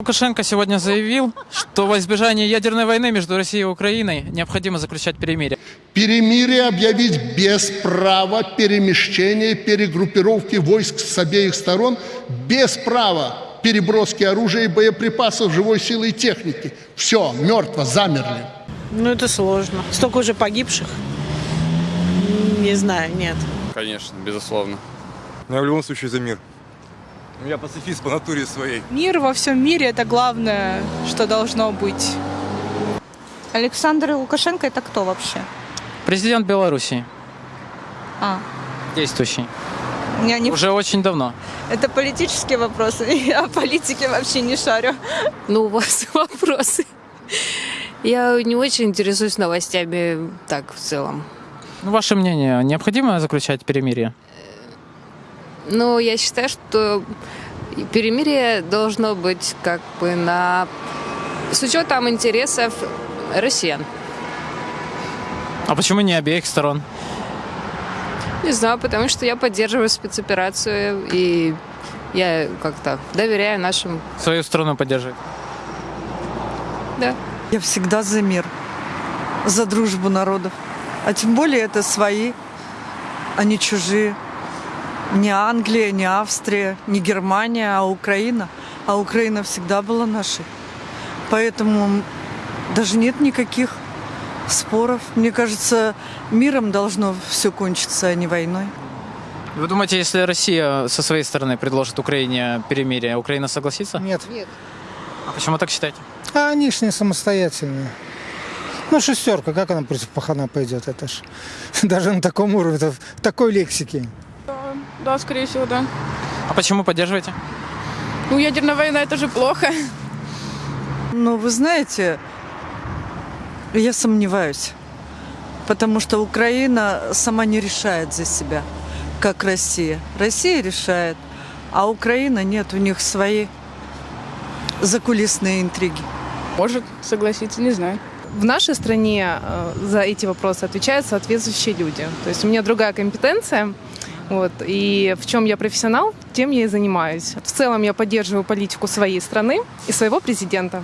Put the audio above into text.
Лукашенко сегодня заявил, что во избежание ядерной войны между Россией и Украиной необходимо заключать перемирие. Перемирие объявить без права перемещения, перегруппировки войск с обеих сторон, без права переброски оружия и боеприпасов, живой силы и техники. Все, мертво, замерли. Ну, это сложно. Столько уже погибших. Не знаю, нет. Конечно, безусловно. Но я в любом случае за мир. Я пацифист по натуре своей. Мир во всем мире – это главное, что должно быть. Александр Лукашенко это кто вообще? Президент Белоруссии, А, действующий, я не... уже очень давно. Это политические вопросы, я о политике вообще не шарю. Ну, у вас вопросы. Я не очень интересуюсь новостями так в целом. Ну, ваше мнение, необходимо заключать перемирие? Но я считаю, что перемирие должно быть как бы на... с учетом интересов россиян. А почему не обеих сторон? Не знаю, потому что я поддерживаю спецоперацию и я как-то доверяю нашим... Свою страну поддерживать? Да. Я всегда за мир, за дружбу народов. А тем более это свои, а не чужие. Не Англия, не Австрия, не Германия, а Украина. А Украина всегда была нашей. Поэтому даже нет никаких споров. Мне кажется, миром должно все кончиться, а не войной. Вы думаете, если Россия со своей стороны предложит Украине перемирие, Украина согласится? Нет. А почему так считаете? А они ж не самостоятельные. Ну, шестерка, как она против пахана пойдет? Это ж даже на таком уровне, в такой лексике. Да, скорее всего, да. А почему поддерживаете? Ну, ядерная война – это же плохо. Но вы знаете, я сомневаюсь. Потому что Украина сама не решает за себя, как Россия. Россия решает, а Украина нет, у них свои закулисные интриги. Может согласиться, не знаю. В нашей стране э, за эти вопросы отвечают соответствующие люди. То есть у меня другая компетенция. Вот, и в чем я профессионал, тем я и занимаюсь. В целом я поддерживаю политику своей страны и своего президента.